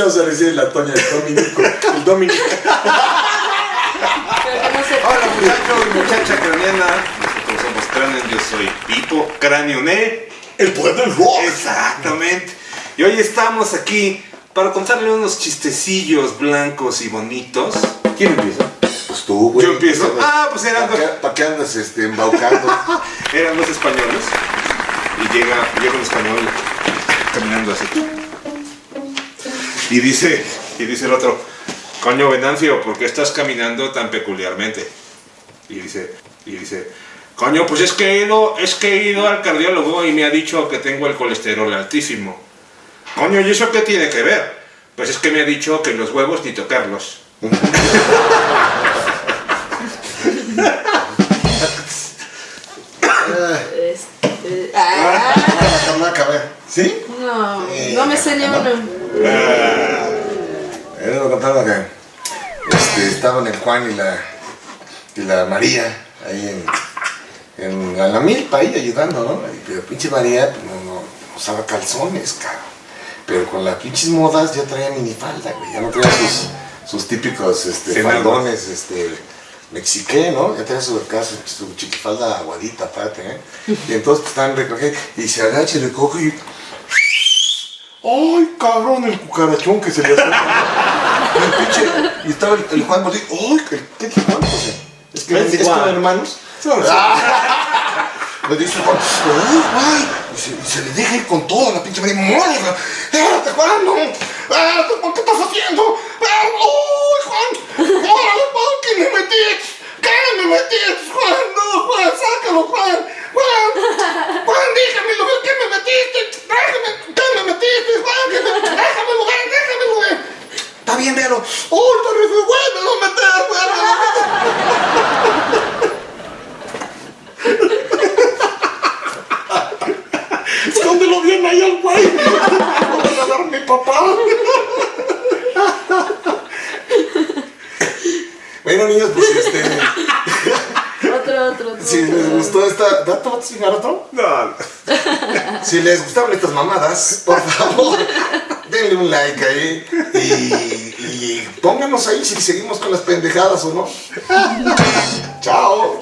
le vas a decir la Toña el Dominico. El Dominico. Hola muchachos, muchacha craneana. Nosotros somos Cranion, yo soy Pipo Cranioné. El poder del rock. Exactamente. Y hoy estamos aquí para contarle unos chistecillos blancos y bonitos. ¿Quién empieza? Pues tú, güey. Yo empiezo. Ah, pues eran ¿Para dos, qué, pa' qué andas este, embaucando? eran dos españoles. Y llega, llega un español caminando así. Y dice, y dice el otro, coño Venancio, ¿por qué estás caminando tan peculiarmente? Y dice, y dice, coño, pues es que he ido, es que he ido al cardiólogo y me ha dicho que tengo el colesterol altísimo. Coño, ¿y eso qué tiene que ver? Pues es que me ha dicho que los huevos ni tocarlos. Este, ah. ¿Sí? no, no me sé ni uno. Contaba que este, estaban el Juan y la, y la María ahí en, en a la milpa ahí ayudando, ¿no? Y, Pero pinche María pues, no, no usaba calzones, cabrón. Pero con las pinches modas ya traía minifalda, güey. Ya no traía sus, sus típicos este, Sí, faldones, este, mexiqué, ¿no? Ya traía su, acá, su, chiquifalda aguadita, aparte, ¿eh? Y entonces pues, estaban recogiendo y se agacha y recoge y... ¡Ay, cabrón, el cucarachón que se le hace! El pinche- y estaba el, el Juan así, ¡ay, qué, qué Juan! Es que, es que eran hermanos. Le dice Juan, ¡ay, Juan! Y se, y se le deja ir con todo la pinche María. ¡Muérala! ¡Espérate, Juan! ¡No! ¡Espérate, Juan! ¿Qué estás haciendo? ¡Ay, Juan! ¡Órale, Juan! ¿Qué me metiste? ¿Qué me metiste, Juan? ¡No, Juan! ¡Sácalo, Juan! ¡Juan! ¡Juan, déjamelo ver! ¿Qué me metiste? ¡Déjame! ¿Qué me metiste, Juan? ¿Qué me... ¡Déjamelo ver! ¡Déjamelo ver! Está bien, véalo. ¡Oh, está re feo! ¡Vuélvelo a meter! ¡Vuélvelo a meter! Escóndelo bien ahí al güey. No vas a dar mi papá. Bueno, niños, pues este. Otro, otro, otro. Si les gustó esta. ¿Dato? ¿Vas a chingar otro? no, Si les gustaron estas mamadas, por favor, denle un like ahí y, y pónganos ahí si seguimos con las pendejadas o no. Chao.